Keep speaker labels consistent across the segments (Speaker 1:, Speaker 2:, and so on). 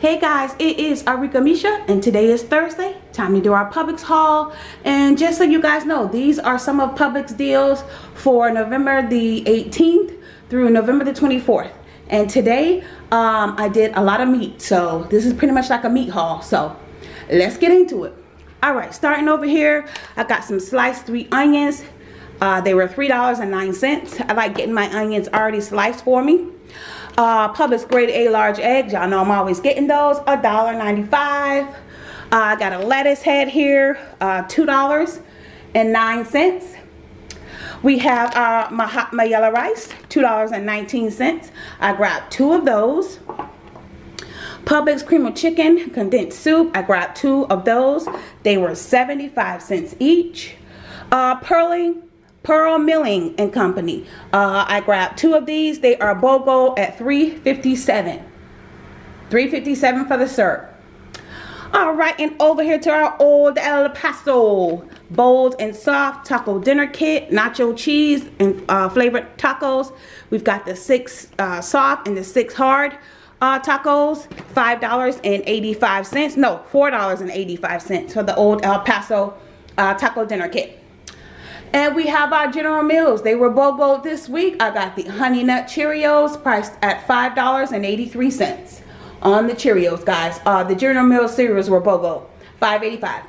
Speaker 1: Hey guys, it is Arika Misha and today is Thursday. Time to do our Publix haul. And just so you guys know, these are some of Publix deals for November the 18th through November the 24th. And today, um, I did a lot of meat. So this is pretty much like a meat haul. So let's get into it. All right, starting over here, I got some sliced sweet onions. Uh, they were $3.09. I like getting my onions already sliced for me. Uh, Publix grade A large eggs. Y'all know I'm always getting those. $1.95. Uh, I got a lettuce head here. Uh, $2.09. We have uh, my, my yellow rice. $2.19. I grabbed two of those. Publix cream of chicken condensed soup. I grabbed two of those. They were 75 cents each. Uh, Pearling Pearl Milling and Company. Uh, I grabbed two of these. They are BOGO at 357 357 for the syrup. All right, and over here to our old El Paso bold and soft taco dinner kit, nacho cheese and uh, flavored tacos. We've got the six uh, soft and the six hard uh, tacos, $5.85. No, $4.85 for the old El Paso uh, taco dinner kit. And we have our General Mills. They were BOGO this week. I got the Honey Nut Cheerios priced at $5.83 on the Cheerios, guys. Uh, the General Mills cereals were BOGO, $5.85.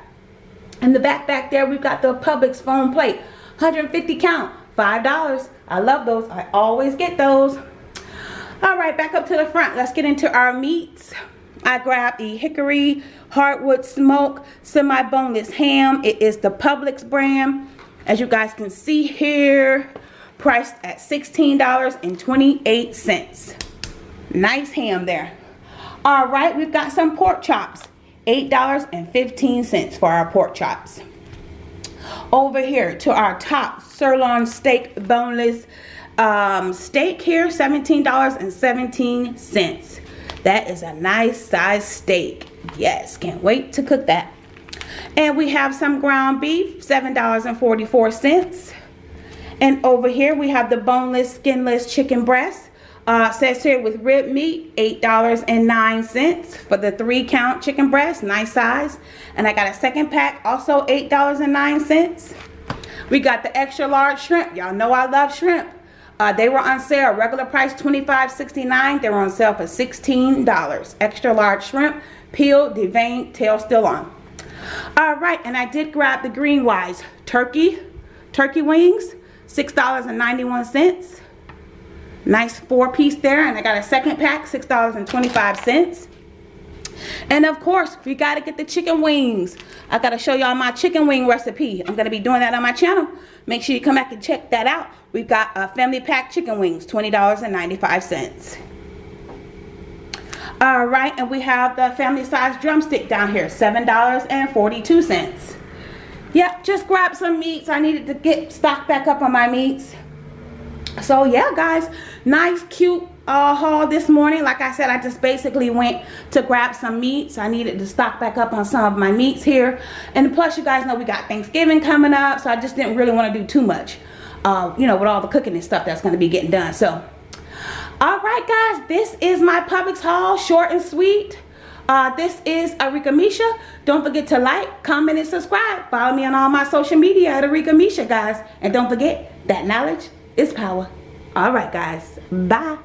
Speaker 1: In the back back there, we've got the Publix foam plate, 150 count, $5. I love those. I always get those. All right, back up to the front. Let's get into our meats. I grabbed the Hickory Hardwood Smoke Semi-Boneless Ham. It is the Publix brand. As you guys can see here, priced at $16.28. Nice ham there. All right, we've got some pork chops. $8.15 for our pork chops. Over here to our top sirloin steak boneless um, steak here, $17.17. That is a nice size steak. Yes, can't wait to cook that. And we have some ground beef, $7.44. And over here we have the boneless, skinless chicken breast. Uh, says here with rib meat, $8.09 for the three count chicken breast, nice size. And I got a second pack, also $8.09. We got the extra large shrimp. Y'all know I love shrimp. Uh, they were on sale, regular price $25.69. They were on sale for $16. Extra large shrimp, peeled, deveined, tail still on. All right, and I did grab the Green Wise turkey, turkey wings, $6.91. Nice four piece there, and I got a second pack, $6.25. And of course, we got to get the chicken wings. I got to show y'all my chicken wing recipe. I'm to be doing that on my channel. Make sure you come back and check that out. We've got a family pack chicken wings, $20.95. All right, and we have the family size drumstick down here, $7.42. Yep, just grab some meats. I needed to get stocked back up on my meats. So yeah, guys, nice, cute uh, haul this morning. Like I said, I just basically went to grab some meats. I needed to stock back up on some of my meats here. And plus, you guys know we got Thanksgiving coming up, so I just didn't really want to do too much, uh, you know, with all the cooking and stuff that's going to be getting done. So all right guys this is my Publix haul short and sweet uh, this is Arika Misha. Don't forget to like, comment, and subscribe. Follow me on all my social media at Arika Misha, guys. And don't forget that knowledge is power. All right, guys. Bye.